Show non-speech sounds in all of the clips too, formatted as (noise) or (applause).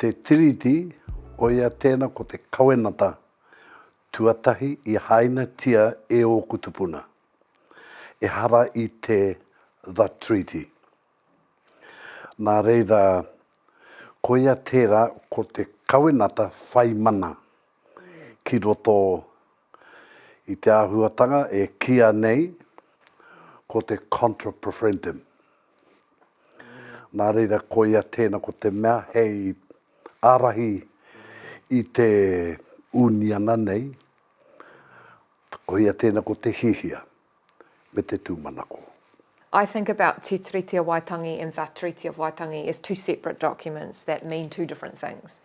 Te tiriti o ia tēnā ko te kawenata tuatahi i haina tia e o kutupuna. E hara i te The Treaty. Nā reira, ko ia tērā ko te kawenata whai mana ki roto i te āhuatanga e kia nei ko te contra preferendum. Nā reira ko ia tēnā ko te mea hei arahi i te uniana nei, ko ia tēnā ko te hihia me te tūmanako. I think about Te Treaty of Waitangi and the Treaty of Waitangi as two separate documents that mean two different things.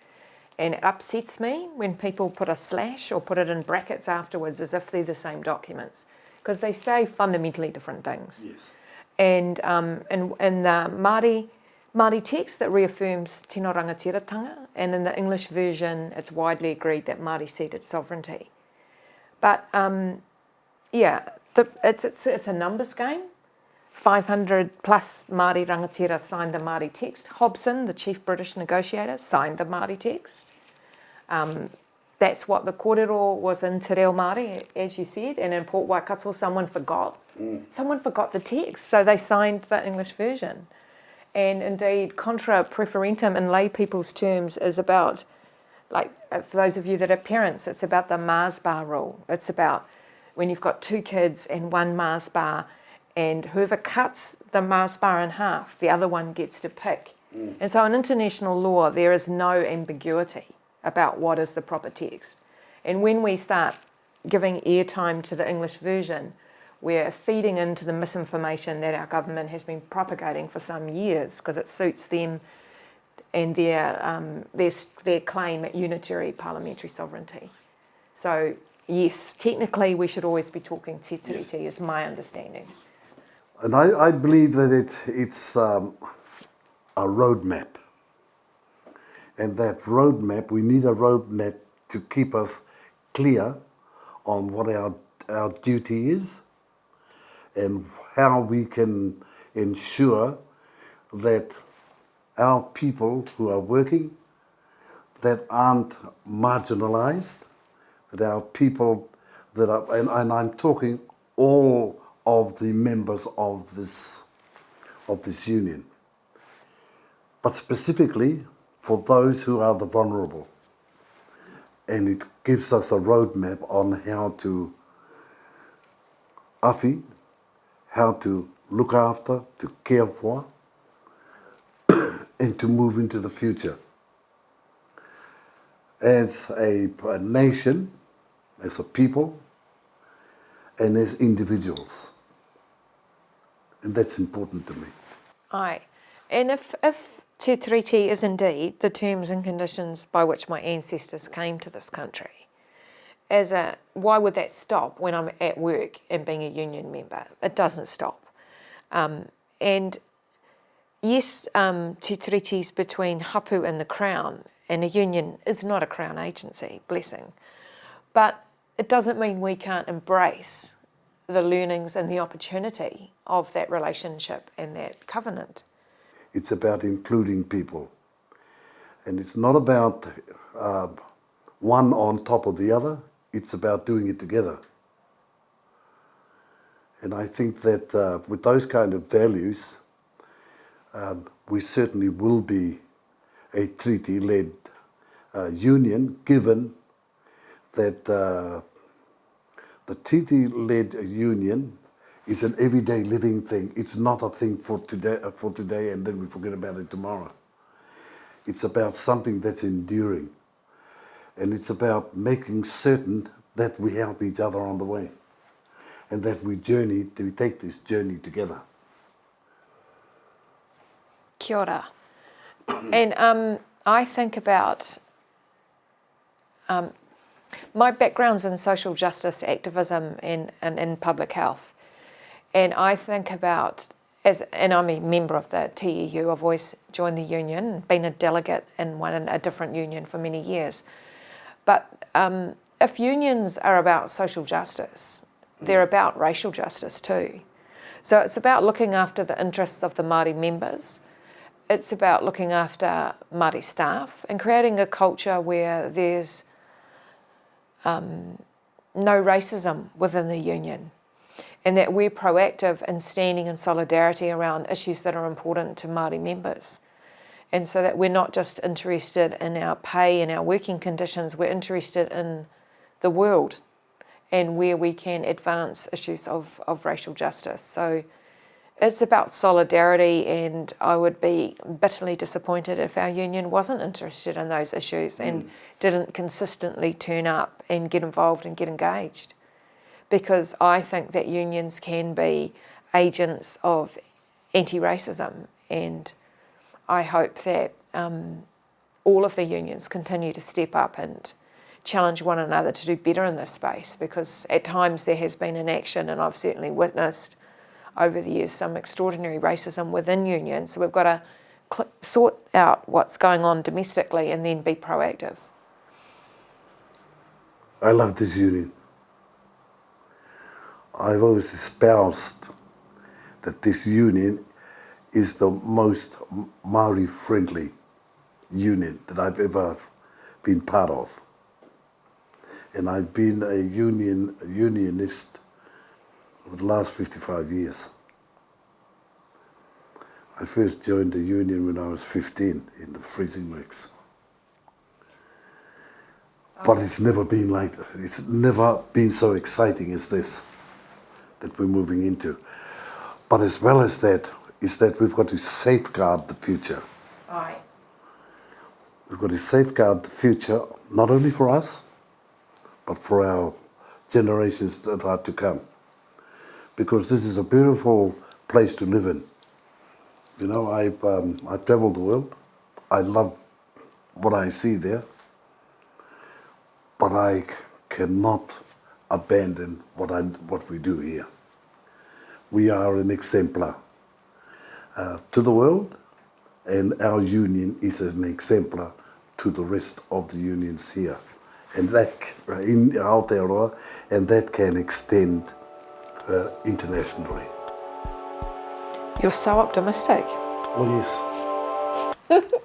And it upsets me when people put a slash or put it in brackets afterwards as if they're the same documents, because they say fundamentally different things. Yes. And um, in, in the Māori, Māori text that reaffirms tino rangatiratanga, and in the English version, it's widely agreed that Māori ceded sovereignty. But um, yeah, the, it's, it's, it's a numbers game. 500 plus Māori rangatira signed the Māori text. Hobson, the chief British negotiator, signed the Māori text. Um, that's what the kōrero was in Te Reo Māori, as you said, and in Port Waikato someone forgot. Mm. Someone forgot the text, so they signed the English version. And indeed, contra proferentem in lay people's terms is about, like uh, for those of you that are parents, it's about the Mars bar rule. It's about when you've got two kids and one Mars bar, and whoever cuts the Mars bar in half, the other one gets to pick. Mm. And so in international law, there is no ambiguity about what is the proper text. And when we start giving airtime to the English version, we're feeding into the misinformation that our government has been propagating for some years because it suits them and their, um, their, their claim at unitary parliamentary sovereignty. So yes, technically we should always be talking te yes. is my understanding. And I, I believe that it, it's um, a roadmap. And that roadmap, we need a roadmap to keep us clear on what our, our duty is and how we can ensure that our people who are working that aren't marginalized, that our people that are, and, and I'm talking all of the members of this, of this union, but specifically for those who are the vulnerable. And it gives us a roadmap on how to awhi, how to look after, to care for, (clears throat) and to move into the future. As a, a nation, as a people, and as individuals. And that's important to me. Aye. And if, if Te Tiriti is indeed the terms and conditions by which my ancestors came to this country, as a, why would that stop when I'm at work and being a union member? It doesn't stop. Um, and yes, um, Te Tiriti's between Hapu and the Crown, and a union is not a Crown agency, blessing. But it doesn't mean we can't embrace the learnings and the opportunity of that relationship and that covenant. It's about including people. And it's not about uh, one on top of the other, it's about doing it together. And I think that uh, with those kind of values, um, we certainly will be a treaty-led uh, union, given that uh, the treaty-led union is an everyday living thing. It's not a thing for today, uh, for today and then we forget about it tomorrow. It's about something that's enduring. And it's about making certain that we help each other on the way and that we journey, we take this journey together. Kia ora. and um, I think about um, my background's in social justice activism and, and in public health. And I think about, as and I'm a member of the TEU, I've always joined the union, been a delegate in one a different union for many years. But um, if unions are about social justice, they're about racial justice too. So it's about looking after the interests of the Māori members it's about looking after Māori staff and creating a culture where there's um, no racism within the union and that we're proactive in standing in solidarity around issues that are important to Māori members. And so that we're not just interested in our pay and our working conditions, we're interested in the world and where we can advance issues of, of racial justice. So it's about solidarity and I would be bitterly disappointed if our union wasn't interested in those issues mm. and didn't consistently turn up and get involved and get engaged. Because I think that unions can be agents of anti-racism and I hope that um, all of the unions continue to step up and challenge one another to do better in this space because at times there has been inaction and I've certainly witnessed over the years some extraordinary racism within unions. So we've got to sort out what's going on domestically and then be proactive. I love this union. I've always espoused that this union is the most Maori friendly union that I've ever been part of. And I've been a union a unionist for the last 55 years. I first joined the union when I was 15 in the freezing works. But it's never been like. It's never been so exciting as this that we're moving into. But as well as that, is that we've got to safeguard the future. We've got to safeguard the future, not only for us, but for our generations that are to come. Because this is a beautiful place to live in. You know, I've, um, I've traveled the world. I love what I see there. But I cannot abandon what, I, what we do here. We are an exemplar uh, to the world and our union is an exemplar to the rest of the unions here and that in Aotearoa and that can extend uh, internationally. You're so optimistic. Well, yes. (laughs)